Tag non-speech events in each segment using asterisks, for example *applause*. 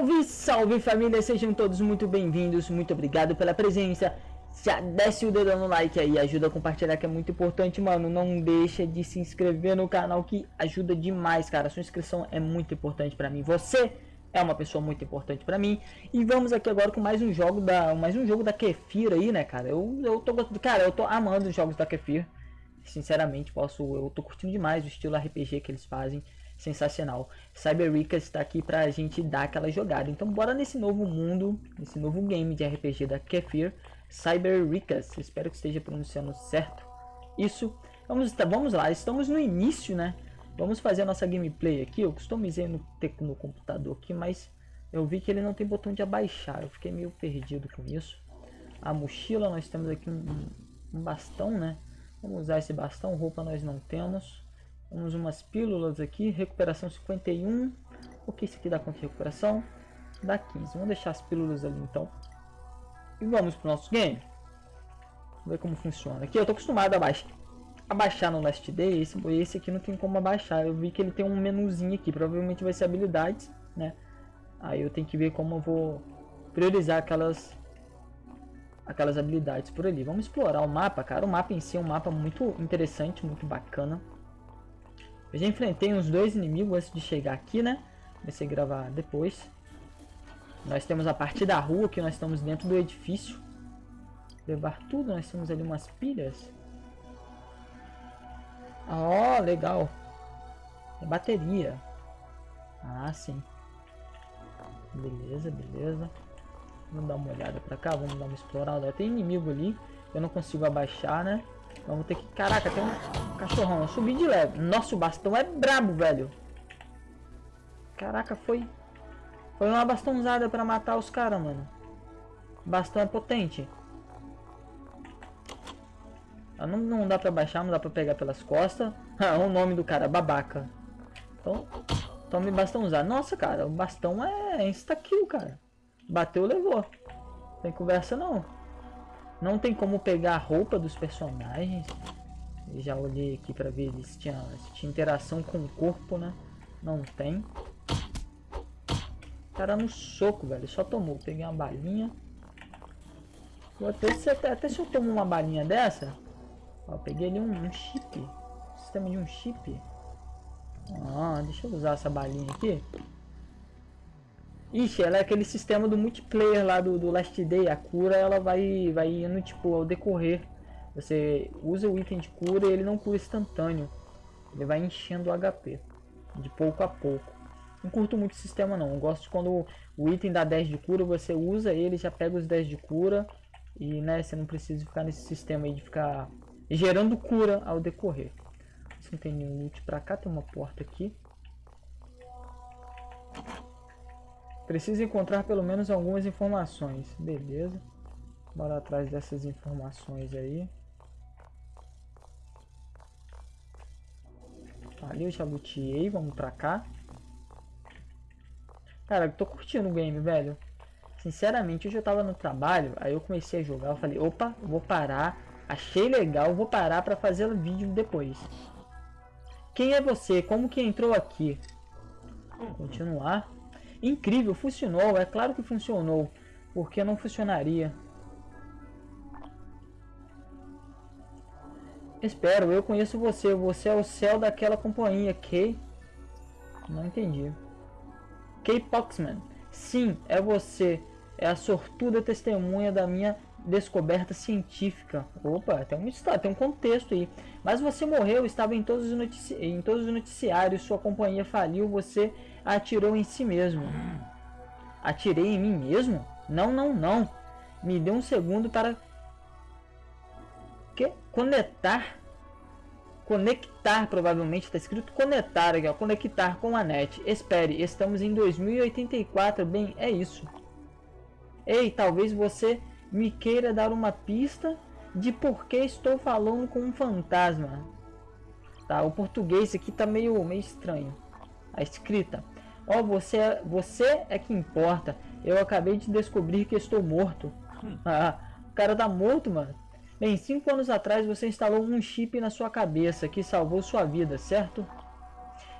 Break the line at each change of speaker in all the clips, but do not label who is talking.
Salve, salve família, sejam todos muito bem-vindos, muito obrigado pela presença. Já desce o dedo no like aí, ajuda a compartilhar que é muito importante, mano. Não deixa de se inscrever no canal que ajuda demais, cara. Sua inscrição é muito importante para mim. Você é uma pessoa muito importante para mim. E vamos aqui agora com mais um jogo da, mais um jogo da Kefir aí, né, cara? Eu, eu tô cara, eu tô amando os jogos da Kefir. Sinceramente, posso, eu tô curtindo demais o estilo RPG que eles fazem sensacional. Cyber Ricas está aqui para a gente dar aquela jogada. Então bora nesse novo mundo, nesse novo game de RPG da Kefir, Cyber Ricas. Espero que esteja pronunciando certo. Isso. Vamos, tá, vamos lá, estamos no início, né? Vamos fazer a nossa gameplay aqui. Eu customizei no, no computador aqui, mas eu vi que ele não tem botão de abaixar. Eu fiquei meio perdido com isso. A mochila, nós temos aqui um, um bastão, né? Vamos usar esse bastão, roupa nós não temos. Temos umas pílulas aqui, recuperação 51. O que isso aqui dá quanto de recuperação? Dá 15. Vamos deixar as pílulas ali então. E vamos pro nosso game. Vamos ver como funciona. Aqui eu tô acostumado a baixar, a baixar no Last Day. Esse, esse aqui não tem como abaixar. Eu vi que ele tem um menuzinho aqui. Provavelmente vai ser habilidades, né? Aí eu tenho que ver como eu vou priorizar aquelas aquelas habilidades por ali. Vamos explorar o mapa, cara. O mapa em si é um mapa muito interessante, muito bacana. Eu já enfrentei uns dois inimigos antes de chegar aqui, né? Comecei a gravar depois. Nós temos a parte da rua, que nós estamos dentro do edifício. Levar tudo, nós temos ali umas pilhas. Ó, oh, legal. É bateria. Ah, sim. Beleza, beleza. Vamos dar uma olhada pra cá, vamos dar uma explorada. Tem inimigo ali, eu não consigo abaixar, né? Vamos ter que... Caraca, tem um... Cachorrão, eu subi de leve. Nossa, o bastão é brabo, velho. Caraca, foi... Foi uma bastãozada pra matar os caras, mano. O bastão é potente. Não, não dá pra baixar, não dá pra pegar pelas costas. Ah, *laughs* o nome do cara, babaca. Então, tome bastão usar. Nossa, cara, o bastão é insta-kill, cara. Bateu, levou. Tem conversa, não. Não tem como pegar a roupa dos personagens. Já olhei aqui para ver se tinha, se tinha interação com o corpo, né? Não tem. Cara no soco, velho. Só tomou. Peguei uma balinha. Até se, até se eu tomo uma balinha dessa. Ó, peguei ali um, um chip. Sistema de um chip. Ah, deixa eu usar essa balinha aqui. Ixi, ela é aquele sistema do multiplayer lá do, do Last Day. A cura ela vai, vai indo tipo ao decorrer você usa o item de cura e ele não cura instantâneo. Ele vai enchendo o HP. De pouco a pouco. Não curto muito o sistema não. Eu gosto quando o item dá 10 de cura, você usa ele, já pega os 10 de cura. E né, você não precisa ficar nesse sistema aí de ficar gerando cura ao decorrer. Não tem nenhum loot pra cá, tem uma porta aqui. Precisa encontrar pelo menos algumas informações. Beleza. Bora atrás dessas informações aí. Ali eu já luteei, vamos pra cá. Cara, eu tô curtindo o game, velho. Sinceramente, hoje eu tava no trabalho, aí eu comecei a jogar, eu falei, opa, vou parar, achei legal, vou parar pra fazer o vídeo depois. Quem é você? Como que entrou aqui? Continuar. Incrível, funcionou, é claro que funcionou. Porque não funcionaria? Espero, eu conheço você. Você é o céu daquela companhia, Kay. Não entendi. Kay Poxman. Sim, é você. É a sortuda testemunha da minha descoberta científica. Opa, tem uma história, tem um contexto aí. Mas você morreu, estava em todos os, em todos os noticiários, sua companhia faliu, você atirou em si mesmo. Atirei em mim mesmo? Não, não, não. Me dê um segundo para que? Conectar. Conectar, provavelmente está escrito conectar aqui, ó, conectar com a net. Espere, estamos em 2084, bem, é isso. Ei, talvez você me queira dar uma pista de por que estou falando com um fantasma. Tá, o português aqui tá meio, meio estranho. A escrita. Ó, oh, você, é, você é que importa. Eu acabei de descobrir que estou morto. Hum. *laughs* Ah, o cara tá morto, mano. Bem, cinco anos atrás você instalou um chip na sua cabeça que salvou sua vida, certo?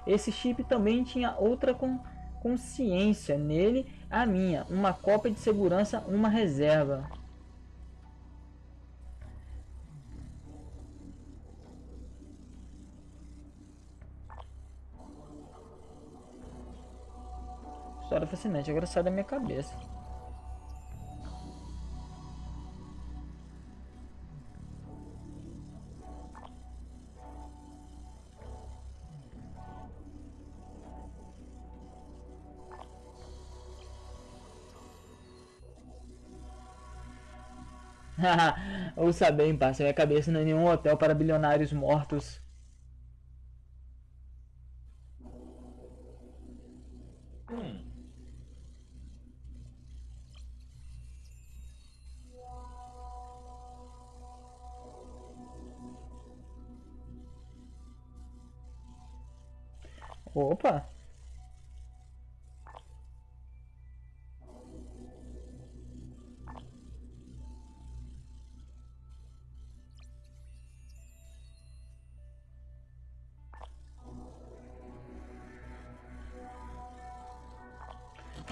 Esse chip também tinha outra com consciência. Nele, a minha. Uma cópia de segurança, uma reserva. História fascinante. Agora sai da minha cabeça. *laughs* Ouça bem, parça, minha cabeça não é nenhum hotel para bilionários mortos. Opa!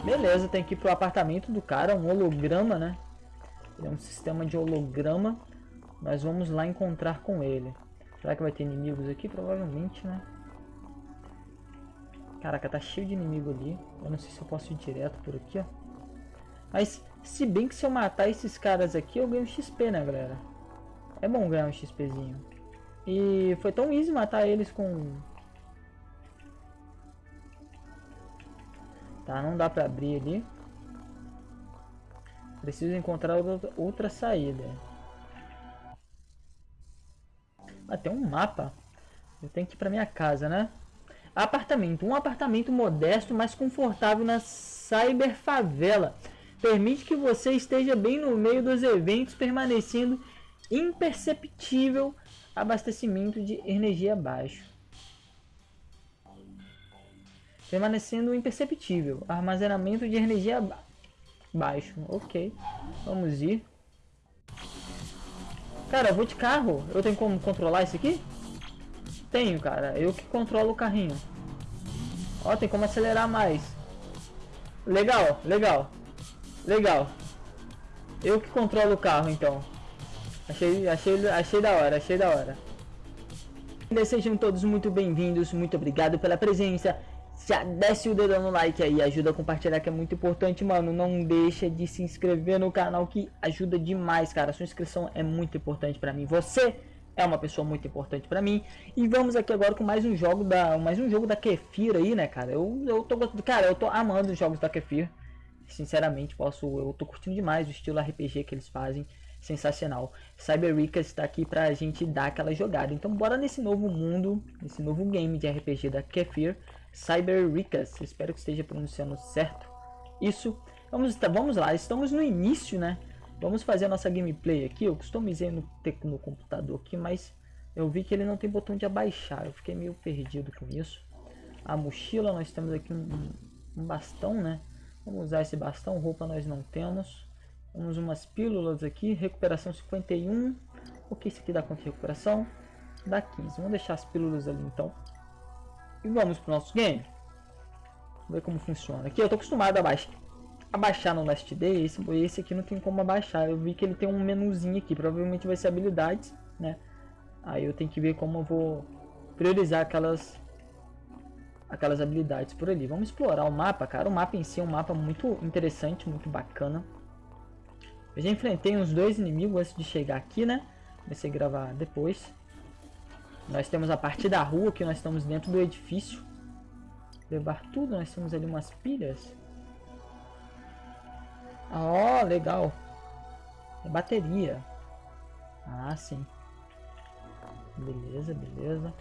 Beleza, tem que ir pro apartamento do cara, um holograma, né? é um sistema de holograma. Nós vamos lá encontrar com ele. Será que vai ter inimigos aqui? Provavelmente, né? Caraca, tá cheio de inimigo ali. Eu não sei se eu posso ir direto por aqui, ó. Mas, se bem que se eu matar esses caras aqui, eu ganho XP, né, galera? É bom ganhar um XPzinho. E foi tão easy matar eles com Tá, não dá pra abrir ali. Preciso encontrar outra saída. Ah, tem um mapa. Eu tenho que ir pra minha casa, né? Apartamento. Um apartamento modesto, mas confortável na cyber favela. Permite que você esteja bem no meio dos eventos, permanecendo imperceptível abastecimento de energia baixo permanecendo imperceptível. Armazenamento de energia baixo. Ok, vamos ir. Cara, eu vou de carro. Eu tenho como controlar isso aqui? Tenho, cara. Eu que controlo o carrinho. Ó, tem como acelerar mais. Legal, legal. Legal. Eu que controlo o carro, então. Achei, achei, achei da hora, achei da hora. Sejam todos muito bem-vindos, muito obrigado pela presença já desce o dedo no like aí, ajuda a compartilhar que é muito importante, mano. Não deixa de se inscrever no canal que ajuda demais, cara. Sua inscrição é muito importante pra mim. Você é uma pessoa muito importante pra mim. E vamos aqui agora com mais um jogo da, mais um jogo da Kefir aí, né, cara? Eu, eu tô cara, eu tô amando os jogos da Kefir. Sinceramente, posso, eu tô curtindo demais o estilo RPG que eles fazem. Sensacional. Cyberricas está aqui pra gente dar aquela jogada. Então bora nesse novo mundo, nesse novo game de RPG da Kefir. Cyberricas, espero que esteja pronunciando certo. Isso, vamos, vamos lá, estamos no início, né? Vamos fazer a nossa gameplay aqui, eu customizei no, no computador aqui, mas eu vi que ele não tem botão de abaixar, eu fiquei meio perdido com isso. A mochila, nós temos aqui um, um bastão, né? Vamos usar esse bastão, roupa nós não temos. Temos umas pílulas aqui, recuperação 51. O que isso aqui dá quanto de recuperação? Dá 15. Vamos deixar as pílulas ali então. E vamos pro nosso game. Vamos ver como funciona. Aqui eu tô acostumado a baixar, a baixar no Last Day. Esse, esse aqui não tem como abaixar. Eu vi que ele tem um menuzinho aqui. Provavelmente vai ser habilidades, né? Aí eu tenho que ver como eu vou priorizar aquelas aquelas habilidades por ali. Vamos explorar o mapa, cara. O mapa em si é um mapa muito interessante, muito bacana. Eu já enfrentei uns dois inimigos antes de chegar aqui, né? Comecei a gravar depois. Nós temos a parte da rua, que nós estamos dentro do edifício. Levar tudo, nós temos ali umas pilhas. Ó, oh, legal. É bateria. Ah, sim. Beleza, beleza.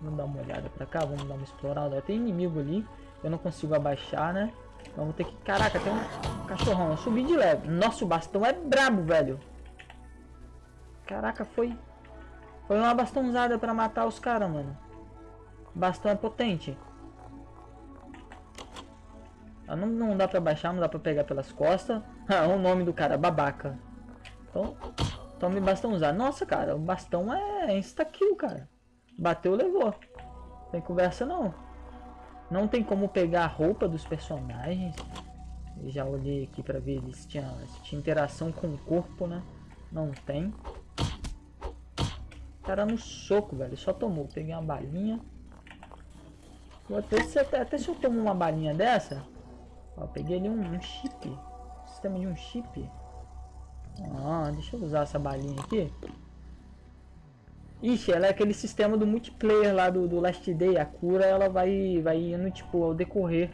Vamos dar uma olhada pra cá, vamos dar uma explorada. Tem inimigo ali, eu não consigo abaixar, né? Vamos ter que... Caraca, tem um cachorrão. Eu subi de leve. Nossa, o bastão é brabo, velho. Caraca, foi foi uma bastãozada pra matar os caras, mano. Bastão é potente. Ah, não, não dá pra baixar, não dá pra pegar pelas costas. *laughs* Ah, o nome do cara, babaca. Então, tome bastão usado. Nossa, cara, o bastão é insta-kill, cara. Bateu, levou. Tem conversa não. Não tem como pegar a roupa dos personagens. Eu já olhei aqui pra ver se tinha, se tinha interação com o corpo, né? Não tem. Cara no soco, velho. Só tomou. Peguei uma balinha. Vou até, se, até se eu tomo uma balinha dessa. Ó, peguei ali um, um chip. Sistema de um chip. Ah, deixa eu usar essa balinha aqui. Ixi, ela é aquele sistema do multiplayer lá do, do Last Day. A cura ela vai, vai indo tipo ao decorrer.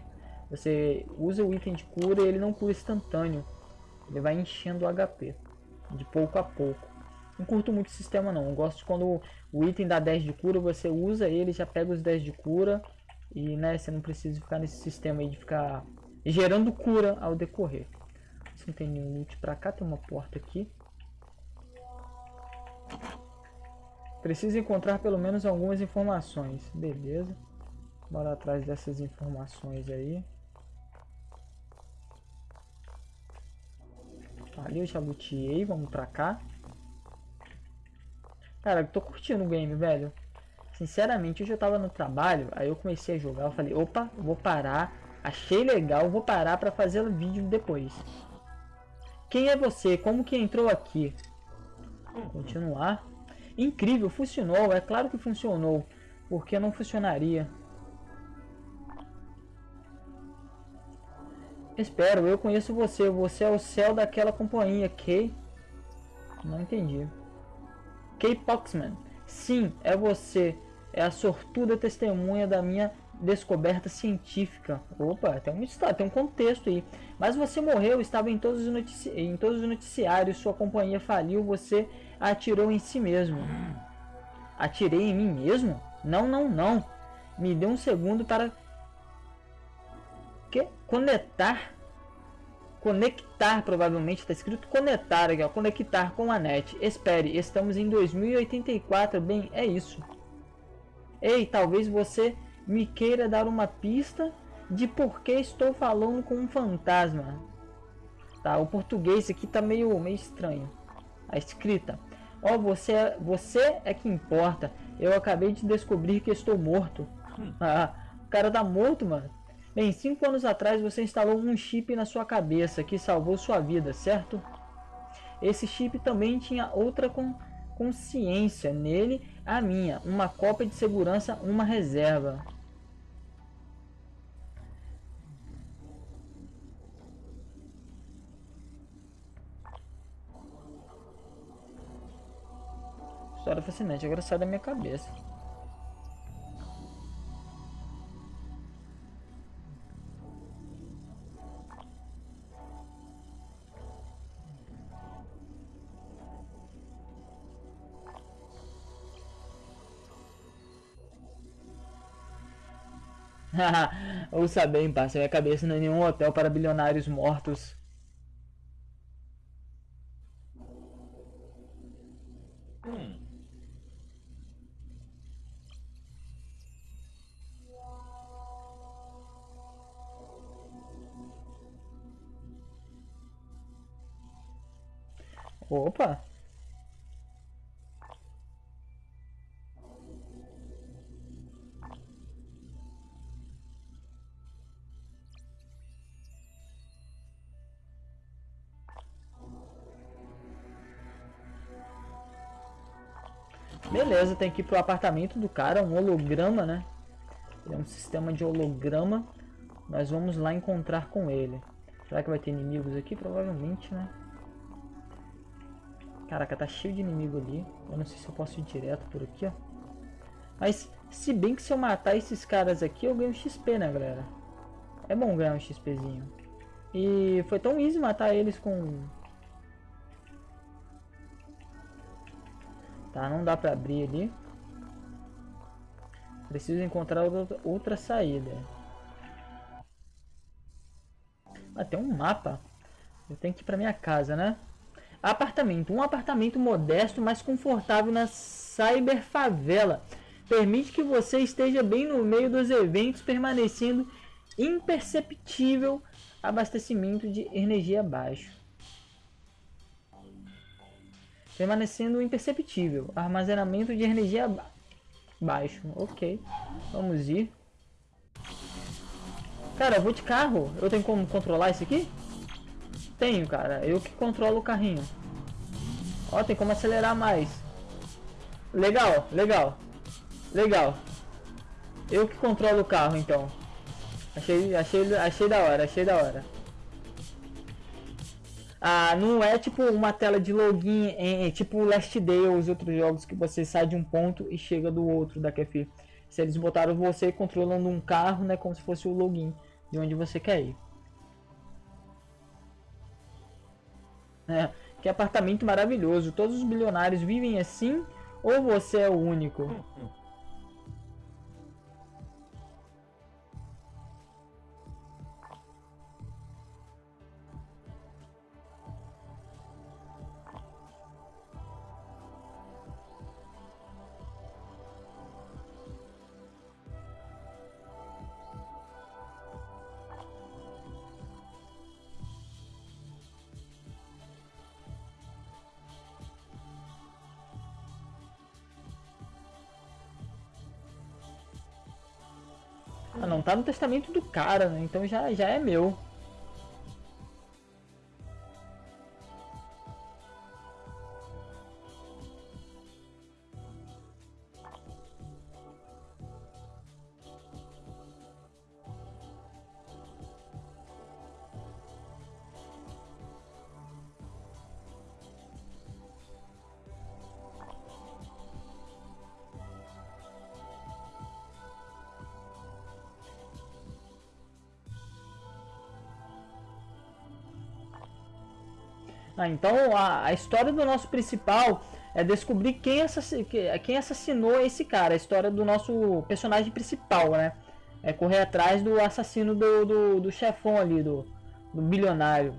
Você usa o item de cura e ele não cura instantâneo. Ele vai enchendo o HP. De pouco a pouco. Não curto muito o sistema não. Eu gosto quando o item dá 10 de cura, você usa ele, já pega os 10 de cura. E né, você não precisa ficar nesse sistema aí de ficar gerando cura ao decorrer. Se não tem nenhum loot pra cá, tem uma porta aqui. Precisa encontrar pelo menos algumas informações. Beleza. Bora atrás dessas informações aí. Ali eu já luteei, vamos pra cá. Cara, eu tô curtindo o game, velho. Sinceramente, eu tava no trabalho, aí eu comecei a jogar, eu falei, opa, vou parar, achei legal, vou parar pra fazer o vídeo depois. Quem é você? Como que entrou aqui? Continuar. Incrível, funcionou, é claro que funcionou. Porque não funcionaria? Espero, eu conheço você. Você é o céu daquela companhia, Kay. Não entendi. Kay Poxman. Sim, é você. É a sortuda testemunha da minha descoberta científica. Opa, tem um tem um contexto aí. Mas você morreu, estava em todos, os notici em todos os noticiários, sua companhia faliu, você atirou em si mesmo. Atirei em mim mesmo? Não, não, não. Me dê um segundo para... Que? Conectar? Conectar, provavelmente, está escrito conectar aqui, ó. Conectar com a net. Espere, estamos em 2084. Bem, é isso. Ei, talvez você me queira dar uma pista de por que estou falando com um fantasma. Tá, o português aqui tá meio, meio estranho. A escrita. Ó, oh, você, você é que importa. Eu acabei de descobrir que estou morto. *laughs* Ah, o cara tá morto, mano. Bem, cinco anos atrás você instalou um chip na sua cabeça que salvou sua vida, certo? Esse chip também tinha outra com consciência nele, a minha, uma cópia de segurança, uma reserva. História fascinante, agora sai da minha cabeça. *laughs* Ouça bem, parça, minha cabeça não é nenhum hotel para bilionários mortos. Opa! Beleza, tem que ir pro apartamento do cara, um holograma, né? É um sistema de holograma. Nós vamos lá encontrar com ele. Será que vai ter inimigos aqui? Provavelmente, né? Caraca, tá cheio de inimigo ali. Eu não sei se eu posso ir direto por aqui, ó. Mas, se bem que se eu matar esses caras aqui, eu ganho XP, né, galera? É bom ganhar um XPzinho. E foi tão easy matar eles com... Tá, não dá pra abrir ali. Preciso encontrar outra, saída. Ah, tem um mapa. Eu tenho que ir pra minha casa, né? Apartamento. Um apartamento modesto, mas confortável na cyber favela. Permite que você esteja bem no meio dos eventos, permanecendo imperceptível abastecimento de energia baixo. Permanecendo imperceptível. Armazenamento de energia ba baixo. Ok. Vamos ir. Cara, eu vou de carro. Eu tenho como controlar isso aqui? Tenho, cara. Eu que controlo o carrinho. Ó, tem como acelerar mais. Legal, legal. Legal. Eu que controlo o carro, então. Achei, achei, achei da hora, achei da hora. Ah, não é tipo uma tela de login em, em tipo Last Day ou os outros jogos que você sai de um ponto e chega do outro da Kefir. Se eles botaram você controlando um carro, né, como se fosse o login de onde você quer ir. É, que apartamento maravilhoso. Todos os bilionários vivem assim ou você é o único? *laughs* Ah, não tá no testamento do cara, né? Então já, já é meu. Ah, então a, a, história do nosso principal é descobrir quem, assassinou, quem assassinou esse cara, a história do nosso personagem principal, né? É correr atrás do assassino do, do, do chefão ali, do, do bilionário.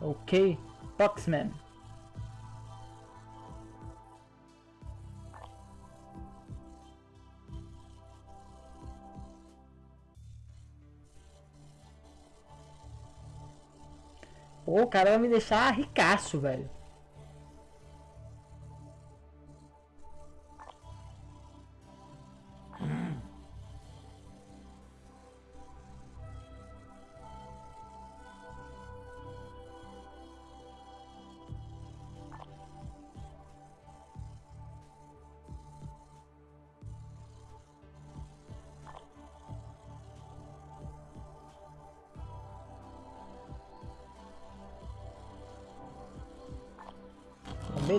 Ok, Foxman. Pô, o cara vai me deixar ricaço, velho.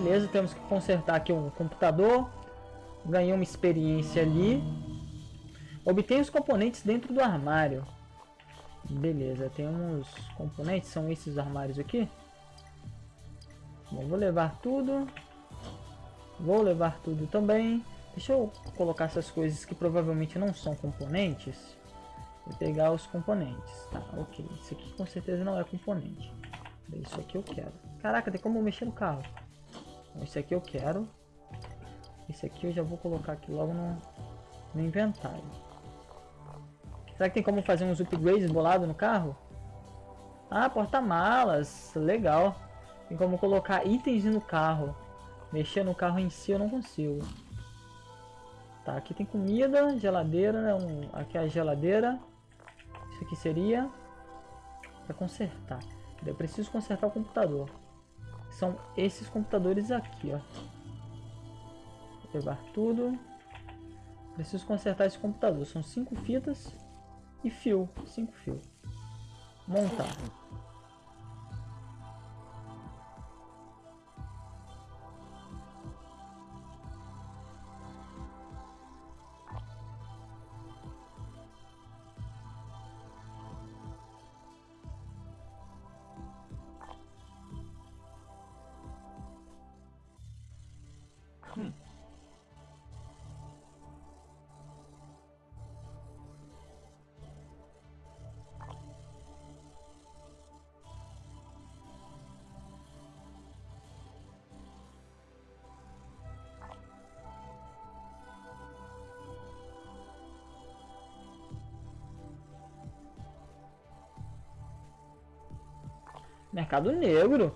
Beleza, temos que consertar aqui um computador. Ganhei uma experiência ali. Obtenha os componentes dentro do armário. Beleza, tem uns componentes, são esses armários aqui. Bom, vou levar tudo. Vou levar tudo também. Deixa eu colocar essas coisas que provavelmente não são componentes. Vou pegar os componentes. Tá, ok. Isso aqui com certeza não é componente. Isso aqui eu quero. Caraca, tem como mexer no carro. Esse aqui eu quero. Esse aqui eu já vou colocar aqui logo no, no inventário. Será que tem como fazer uns upgrades bolado no carro? Ah, porta-malas. Legal. Tem como colocar itens no carro. Mexer no carro em si eu não consigo. Tá, aqui tem comida, geladeira, né? Um, aqui é a geladeira. Isso aqui seria para consertar. Eu preciso consertar o computador são esses computadores aqui, ó. Vou levar tudo. Preciso consertar esse computador. São cinco fitas e fio. Cinco fios. Montar. Mercado Negro.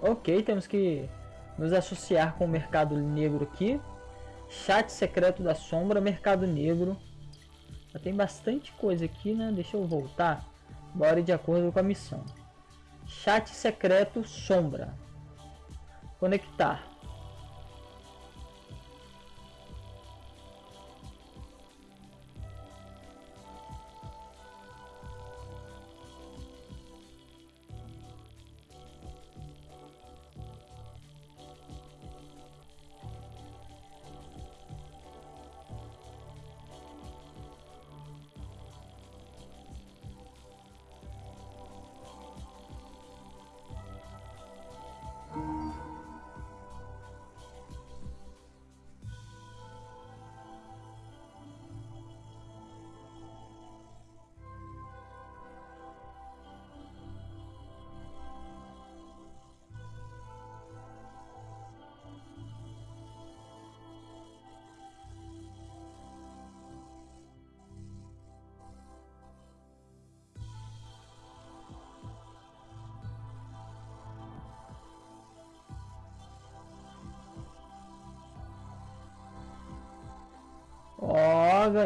Ok, temos que nos associar com o Mercado Negro aqui. Chat secreto da sombra, Mercado Negro. Já tem bastante coisa aqui, né? Deixa eu voltar. Bora de acordo com a missão. Chat secreto sombra. Conectar.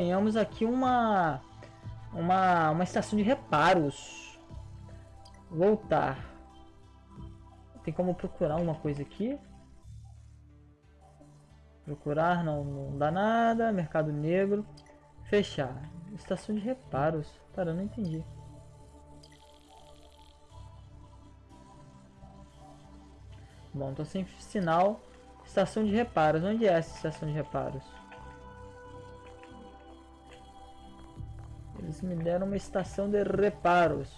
Ganhamos aqui uma, uma, uma estação de reparos. Voltar. Tem como procurar uma coisa aqui? Procurar, não, não dá nada. Mercado Negro. Fechar. Estação de reparos. Cara, eu não entendi. Bom, tô sem sinal. Estação de reparos. Onde é essa estação de reparos? Eles me deram uma estação de reparos.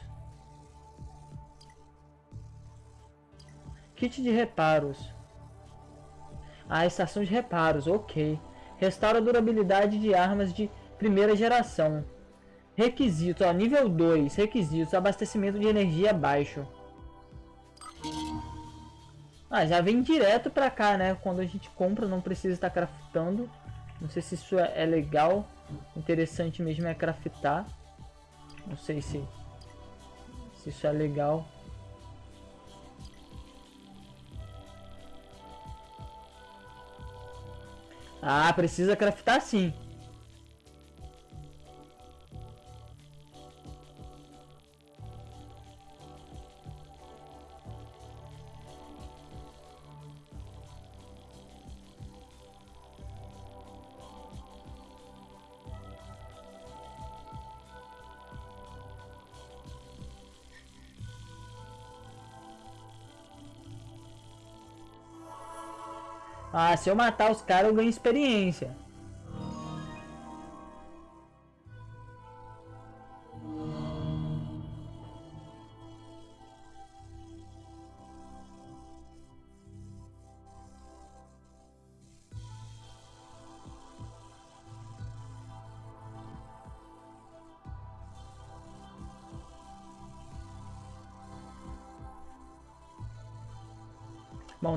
Kit de reparos. Ah, estação de reparos, ok. Restaura a durabilidade de armas de primeira geração. Requisitos, ó, nível 2. Requisitos, abastecimento de energia baixo. Ah, já vem direto pra cá, né? Quando a gente compra, não precisa estar craftando. Não sei se isso é legal. Interessante mesmo é craftar. Não sei se, se isso é legal. Ah, precisa craftar sim. Ah, se eu matar os caras eu ganho experiência.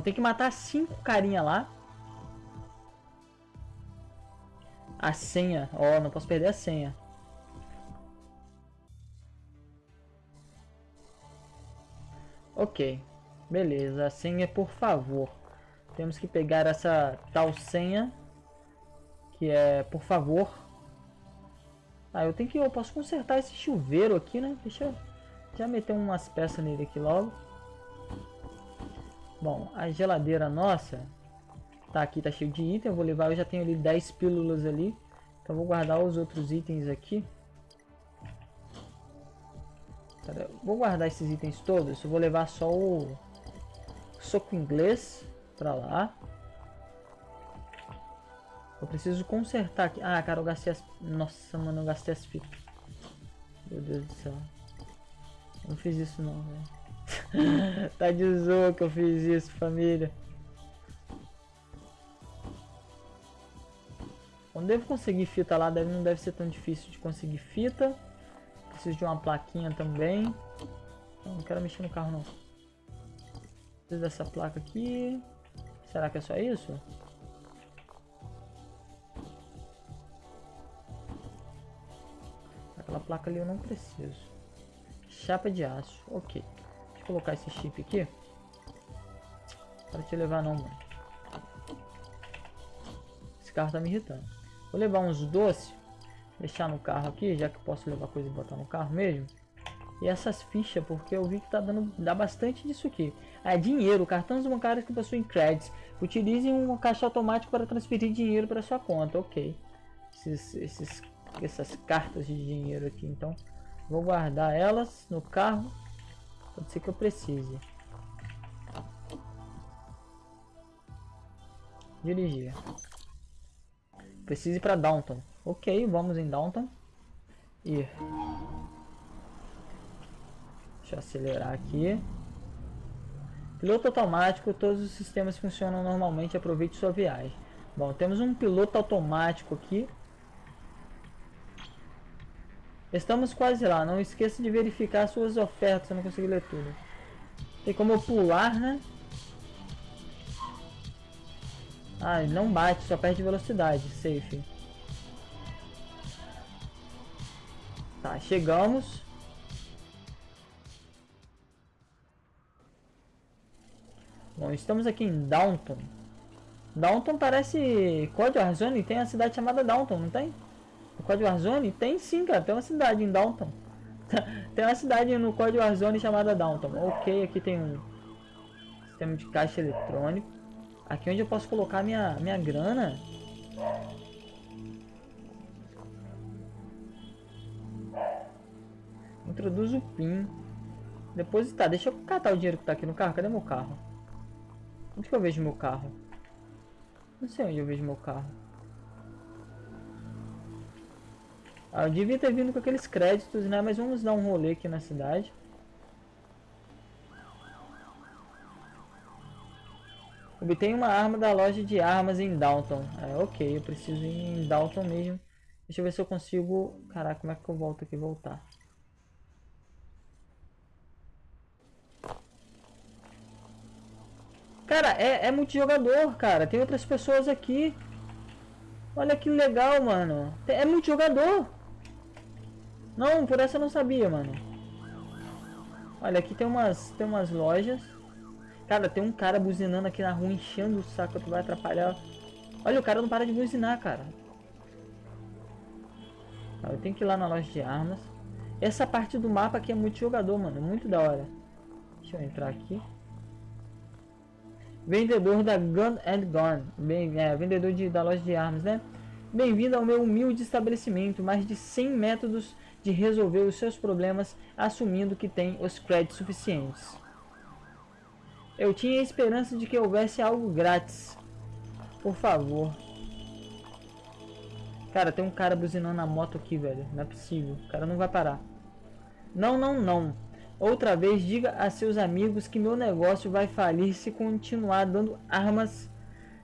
Tem que matar cinco carinha lá. A senha. Ó, oh, não posso perder a senha. Ok. Beleza, a senha por favor. Temos que pegar essa tal senha. Que é por favor. Ah, eu tenho que... Eu posso consertar esse chuveiro aqui, né? Deixa eu já meter umas peças nele aqui logo. Bom, a geladeira nossa tá aqui, tá cheio de item. Eu vou levar, eu já tenho ali 10 pílulas ali. Então vou guardar os outros itens aqui. Vou guardar esses itens todos. Eu vou levar só o soco inglês pra lá. Eu preciso consertar aqui. Ah, cara, eu gastei as... Nossa, mano, eu gastei as fitas. Meu Deus do céu. Eu não fiz isso não, velho. *laughs* tá de zoa que eu fiz isso, família. Eu devo conseguir fita lá, deve, não deve ser tão difícil de conseguir fita. Preciso de uma plaquinha também. Não quero mexer no carro não. Preciso dessa placa aqui. Será que é só isso? Aquela placa ali eu não preciso. Chapa de aço, ok. Colocar esse chip aqui. Para te levar não, mano. Esse carro tá me irritando. Vou levar uns doces. Deixar no carro aqui, já que posso levar coisa e botar no carro mesmo. E essas fichas, porque eu vi que tá dando dá bastante disso aqui. Ah, é dinheiro, cartões bancários que possuem créditos. Utilize um caixa automático para transferir dinheiro para sua conta. Ok. Esses, esses, essas cartas de dinheiro aqui, então. Vou guardar elas no carro. Pode ser que eu precise. Dirigir. Preciso ir para Downton. Ok, vamos em Downton. Ir. Deixa eu acelerar aqui. Piloto automático, todos os sistemas funcionam normalmente, aproveite sua viagem. Bom, temos um piloto automático aqui. Estamos quase lá, não esqueça de verificar suas ofertas, eu não consegui ler tudo. Tem como eu pular, né? Ah, não bate, só perde velocidade, safe. Tá, chegamos. Bom, estamos aqui em Downton. Downton parece Code Warzone, tem a cidade chamada Downton, não tem? No Code Warzone? Tem sim, cara, tem uma cidade em Downton. *laughs* tem uma cidade no Code Warzone chamada Downton. Ok, aqui tem um sistema de caixa eletrônico. Aqui onde eu posso colocar minha, minha grana. Introduz o PIN. Depositar. Deixa eu catar o dinheiro que tá aqui no carro. Cadê meu carro? Onde que eu vejo meu carro? Não sei onde eu vejo meu carro. Ah, eu devia ter vindo com aqueles créditos, né? Mas vamos dar um rolê aqui na cidade. Obtém uma arma da loja de armas em Downton. É, ok, eu preciso ir em Downton mesmo. Deixa eu ver se eu consigo... Caraca, como é que eu volto aqui voltar? Cara, é, é multijogador, cara. Tem outras pessoas aqui. Olha que legal, mano. É multijogador. Não, por essa eu não sabia, mano. Olha, aqui tem umas, tem umas lojas. Cara, tem um cara buzinando aqui na rua, enchendo o saco, tu vai atrapalhar. Olha, o cara não para de buzinar, cara. Eu tenho que ir lá na loja de armas. Essa parte do mapa aqui é muito jogador, mano. Muito da hora. Deixa eu entrar aqui. Vendedor da Gun and Gun. Bem, é, vendedor de, da loja de armas, né? Bem-vindo ao meu humilde estabelecimento. Mais de 100 métodos de resolver os seus problemas, assumindo que tem os créditos suficientes. Eu tinha a esperança de que houvesse algo grátis. Por favor. Cara, tem um cara buzinando a moto aqui, velho. Não é possível. O cara não vai parar. Não, não, não. Outra vez, diga a seus amigos que meu negócio vai falir se continuar dando armas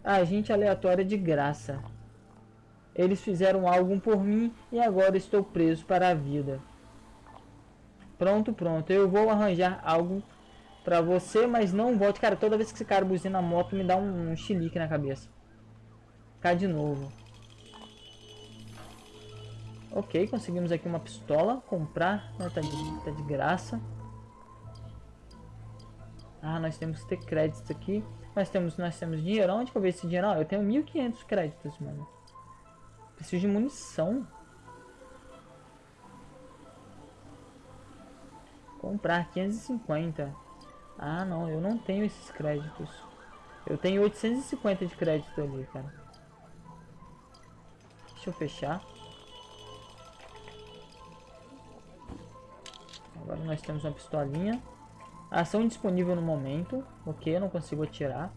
a gente aleatória de graça. Eles fizeram algo por mim e agora estou preso para a vida. Pronto, pronto. Eu vou arranjar algo pra você, mas não volte. Cara, toda vez que esse cara buzina a moto, me dá um, um chilique na cabeça. Cá de novo. Ok, conseguimos aqui uma pistola. Comprar. Não, tá, de, tá de graça. Ah, nós temos que ter créditos aqui. Nós temos, nós temos dinheiro. Onde que eu vejo esse dinheiro? Ah, eu tenho 1.500 créditos, mano. Preciso de munição. Comprar 550. Ah, não, eu não tenho esses créditos. Eu tenho 850 de crédito ali, cara. Deixa eu fechar. Agora nós temos uma pistolinha. Ação disponível no momento. Ok, eu não consigo atirar.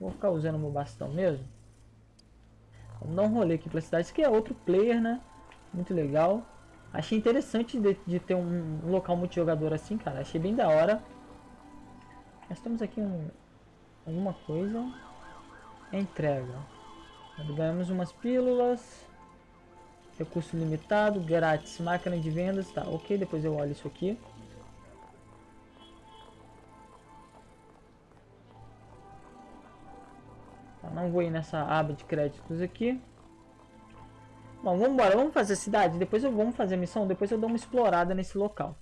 Vou ficar usando meu bastão mesmo. Vamos dar um rolê aqui pela cidade. Isso aqui é outro player, né? Muito legal. Achei interessante de, de ter um, local multijogador assim, cara. Achei bem da hora. Nós temos aqui um, alguma coisa. Entrega. Ganhamos umas pílulas. Recurso limitado, grátis, máquina de vendas, tá, ok, depois eu olho isso aqui. Não vou ir nessa aba de créditos aqui. Bom, vamos embora. Vamos fazer a cidade. Depois eu vamos fazer a missão. Depois eu dou uma explorada nesse local.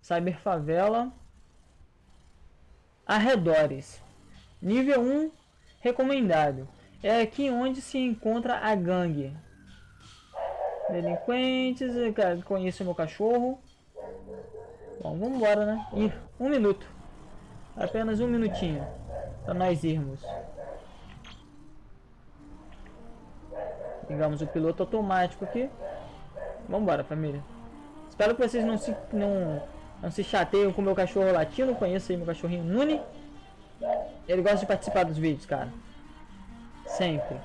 Cyber Favela. Arredores. Nível 1 recomendado. É aqui onde se encontra a gangue. Delinquentes. Conheço meu cachorro. Bom, vamos embora, né? Ih, um minuto. Apenas um minutinho. Pra nós irmos. Ligamos o piloto automático aqui. Vambora, família. Espero que vocês não se, não, não se chateiam com o meu cachorro latino. Conheço aí meu cachorrinho Nuni. Ele gosta de participar dos vídeos, cara. Sempre.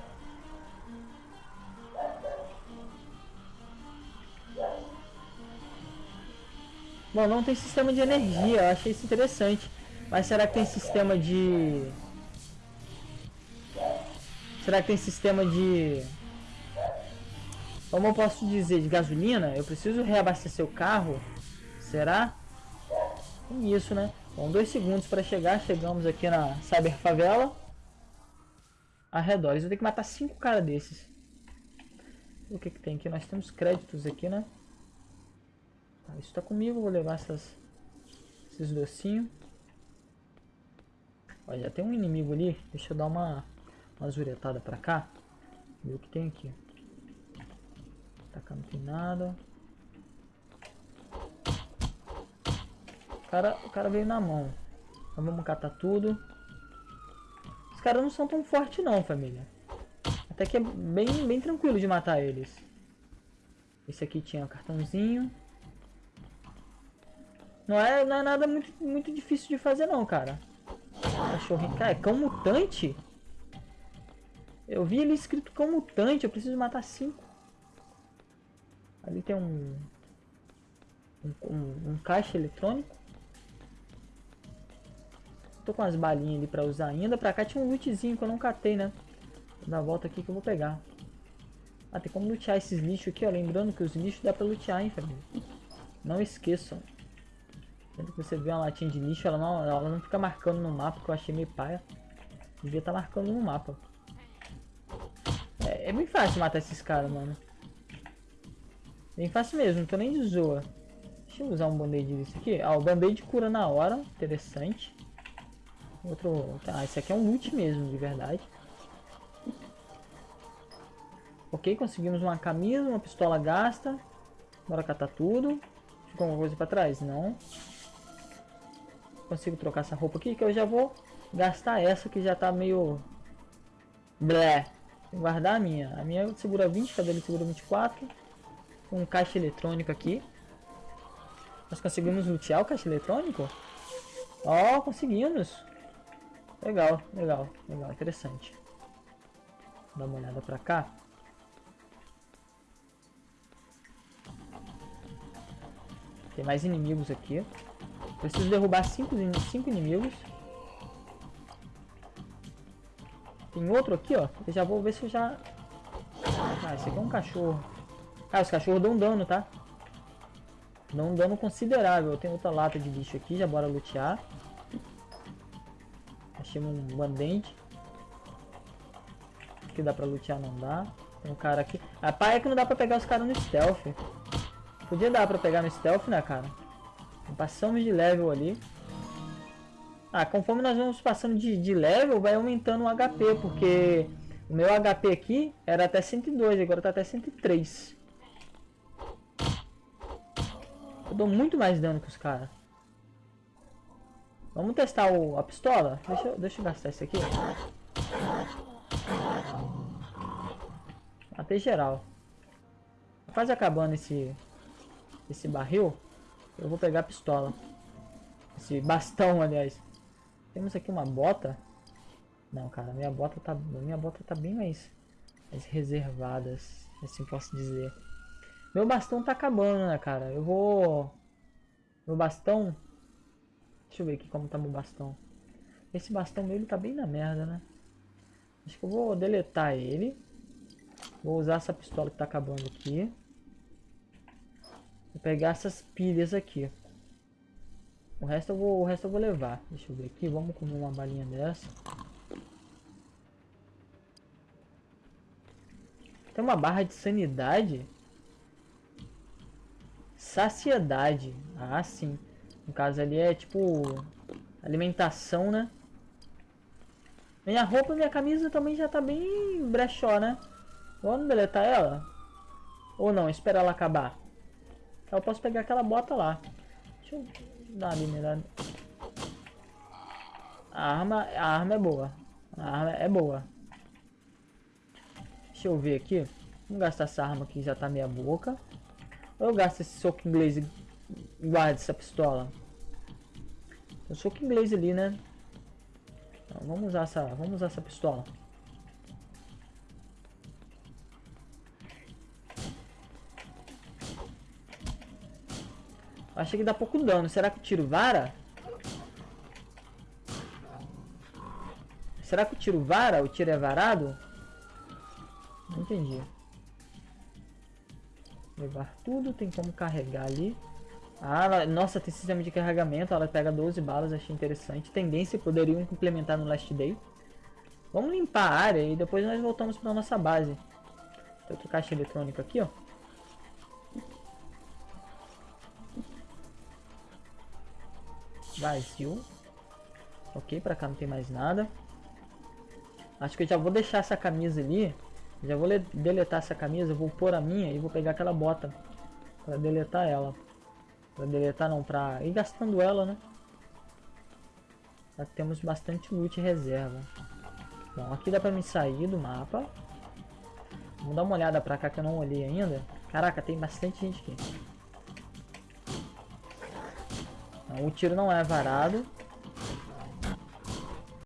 Bom, não tem sistema de energia. Eu achei isso interessante. Mas será que tem sistema de... Será que tem sistema de como eu posso dizer, de gasolina, eu preciso reabastecer o carro. Será? Isso, né? Bom, dois segundos para chegar. Chegamos aqui na Cyber Favela. Arredores. Eu tenho que matar cinco caras desses. O que que tem aqui? Nós temos créditos aqui, né? Ah, isso tá comigo. Vou levar essas, esses docinhos. Olha, já tem um inimigo ali. Deixa eu dar uma, uma zuretada pra cá. Ver o que tem aqui. Tá cá não tem nada. O cara, o cara veio na mão. Então vamos catar tudo. Os caras não são tão fortes não, família. Até que é bem, bem tranquilo de matar eles. Esse aqui tinha um cartãozinho. Não é, não é nada muito, muito difícil de fazer não, cara. Cachorrinho. Cara, é cão mutante? Eu vi ele escrito cão mutante. Eu preciso matar cinco. Ali tem um, um, um, um caixa eletrônico. Tô com as balinhas ali pra usar ainda. Pra cá tinha um lootzinho que eu não catei, né? Vou dar a volta aqui que eu vou pegar. Ah, tem como lutear esses lixos aqui, ó. Lembrando que os lixos dá pra lutear, hein, família. Não esqueçam. Sempre que você vê uma latinha de lixo, ela não, ela não fica marcando no mapa, que eu achei meio paia. Devia estar tá marcando no mapa. É, é bem fácil matar esses caras, mano. Bem fácil mesmo, não tô nem de zoa. Deixa eu usar um band-aid desse aqui. Ah, o band-aid cura na hora. Interessante. Outro... Ah, esse aqui é um loot mesmo, de verdade. Ok, conseguimos uma camisa, uma pistola gasta. Bora catar tudo. Ficou alguma coisa pra trás? Não. Consigo trocar essa roupa aqui, que eu já vou gastar essa que já tá meio... Blé. Guardar a minha. A minha segura 20, cadê ele segura 24 um caixa eletrônico aqui. Nós conseguimos lutear o caixa eletrônico? Ó, oh, conseguimos. Legal, legal, legal, interessante. Dá uma olhada pra cá. Tem mais inimigos aqui. Preciso derrubar cinco, cinco inimigos. Tem outro aqui, ó. Eu já vou ver se eu já... Ah, esse aqui é um cachorro. Ah, os cachorros dão dano, tá? Dão um dano considerável. Tem outra lata de lixo aqui, já bora lutear. Achei um bandente. Que dá pra lutear, não dá. Tem um cara aqui. A pá é que não dá pra pegar os caras no stealth. Podia dar pra pegar no stealth, né, cara? Passamos de level ali. Ah, conforme nós vamos passando de, de level, vai aumentando o HP, porque o meu HP aqui era até 102, agora tá até 103. Eu dou muito mais dano que os caras. Vamos testar o, a pistola? Deixa deixa eu gastar isso aqui. Matei geral. Quase acabando esse, esse barril. Eu vou pegar a pistola. Esse bastão, aliás. Temos aqui uma bota. Não, cara, minha bota tá, minha bota tá bem mais, mais reservada, assim posso dizer. Meu bastão tá acabando, né, cara? Eu vou... Meu bastão... Deixa eu ver aqui como tá meu bastão. Esse bastão meu, ele tá bem na merda, né? Acho que eu vou deletar ele. Vou usar essa pistola que tá acabando aqui. Vou pegar essas pilhas aqui. O resto eu vou, o resto eu vou levar. Deixa eu ver aqui, vamos comer uma balinha dessa. Tem uma barra de sanidade? Saciedade. Ah, sim. No caso ali é tipo... Alimentação, né? Minha roupa e minha camisa também já tá bem brechó, né? Vamos deletar ela? Ou não, esperar ela acabar. Eu posso pegar aquela bota lá. Deixa eu dar uma minerada. A arma, a arma é boa. A arma é boa. Deixa eu ver aqui. Vamos gastar essa arma que já tá meia boca. Ou eu gasto esse soco inglês e guardo essa pistola? O soco inglês ali, né? Então, vamos usar essa, vamos usar essa pistola. Achei que dá pouco dano. Será que o tiro vara? Será que o tiro vara? O tiro é varado? Não entendi. Levar tudo. Tem como carregar ali. Ah, ela, nossa, tem sistema de carregamento. Ela pega 12 balas. Achei interessante. Tendência poderiam implementar no Last Day. Vamos limpar a área e depois nós voltamos para nossa base. Tem outra caixa eletrônica aqui, ó. Vazio. Ok, pra cá não tem mais nada. Acho que eu já vou deixar essa camisa ali. Já vou deletar essa camisa, vou pôr a minha e vou pegar aquela bota. Pra deletar ela. Pra deletar não, pra ir gastando ela, né? Já temos bastante loot reserva. Bom, aqui dá pra me sair do mapa. Vamos dar uma olhada pra cá que eu não olhei ainda. Caraca, tem bastante gente aqui. O tiro não é varado.